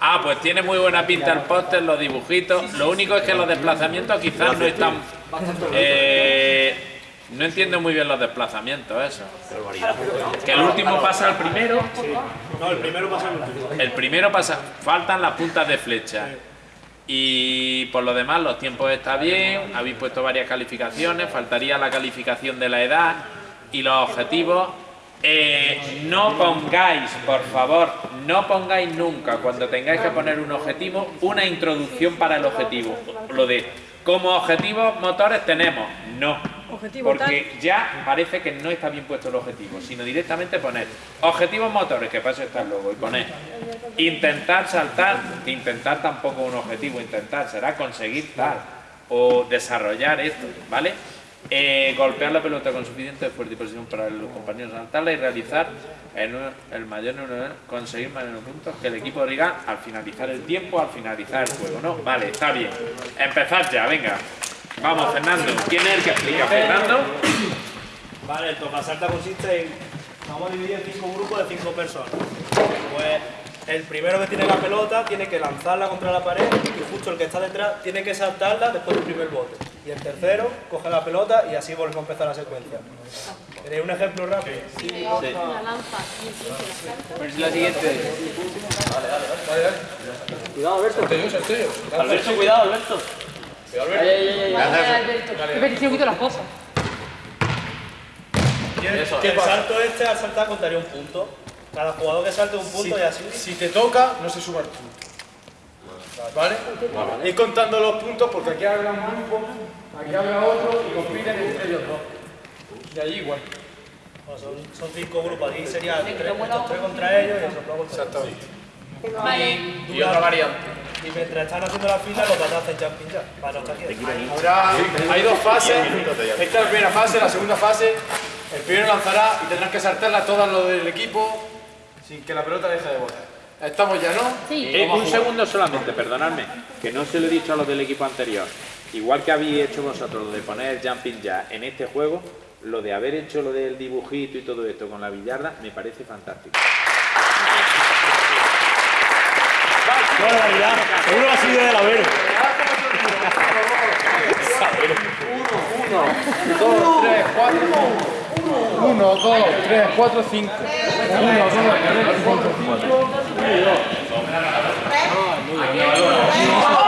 Ah, pues tiene muy buena pinta el póster, los dibujitos. Lo único es que los desplazamientos quizás no están... Eh, no entiendo muy bien los desplazamientos, eso. Que el último pasa al primero. No, el primero pasa al último. El primero pasa... Faltan las puntas de flecha. Y por lo demás, los tiempos está bien, habéis puesto varias calificaciones, faltaría la calificación de la edad y los objetivos. Eh, no pongáis, por favor, no pongáis nunca, cuando tengáis que poner un objetivo, una introducción para el objetivo. Lo de, como objetivos motores tenemos, no. Porque ya parece que no está bien puesto el objetivo, sino directamente poner objetivos motores, que eso está el logo, y poner intentar saltar, intentar tampoco un objetivo, intentar será conseguir tal, o desarrollar esto, ¿vale? Eh, golpear la pelota con suficiente fuerza y posición para los compañeros saltarla y realizar un- el mayor número de conseguir mayor puntos que el equipo rival al finalizar el tiempo, al finalizar el juego, ¿no? Vale, está bien. Empezad ya, venga. Vamos, Fernando. ¿Quién es el que explica? Fernando. Vale, el tocasalta consiste en... Vamos a dividir en cinco grupos de cinco personas. Pues el primero que tiene la pelota tiene que lanzarla contra la pared y justo el que está detrás tiene que saltarla después del primer bote. Y el tercero coge la pelota y así volvemos a empezar la secuencia. ¿Queréis un ejemplo rápido? Una lanza y el salto. La siguiente. Alberto, cuidado, Alberto. Que me un poquito las cosas. El, y el salto este al saltar contaría un punto. Cada jugador que salte un punto y así. Si te toca, no se suma el punto. ¿Vale? Ir contando los puntos porque aquí habrá un grupo, aquí habrá otro y compiten entre ellos dos. Y allí igual. Bueno, son, son cinco grupos, aquí serían tres, estos tres contra ellos y esos dos contra ellos. Exactamente. Y otra variante. Y mientras están haciendo la fila, los patas hacen jumping jack, para no estar hay dos fases. Esta es la primera fase, la segunda fase. El primero lanzará y tendrán que saltarla todas los del equipo sin que la pelota deje de botar. Estamos ya, ¿no? Sí. Eh, un segundo solamente, perdonadme, que no se lo he dicho a los del equipo anterior. Igual que habéis hecho vosotros lo de poner jumping ya en este juego, lo de haber hecho lo del dibujito y todo esto con la billarda me parece fantástico. ¡Qué barbaridad! Seguro ha sido de la Vero. Dos, tres, cuatro. Uno, dos, tres, cuatro, cinco. Thank you.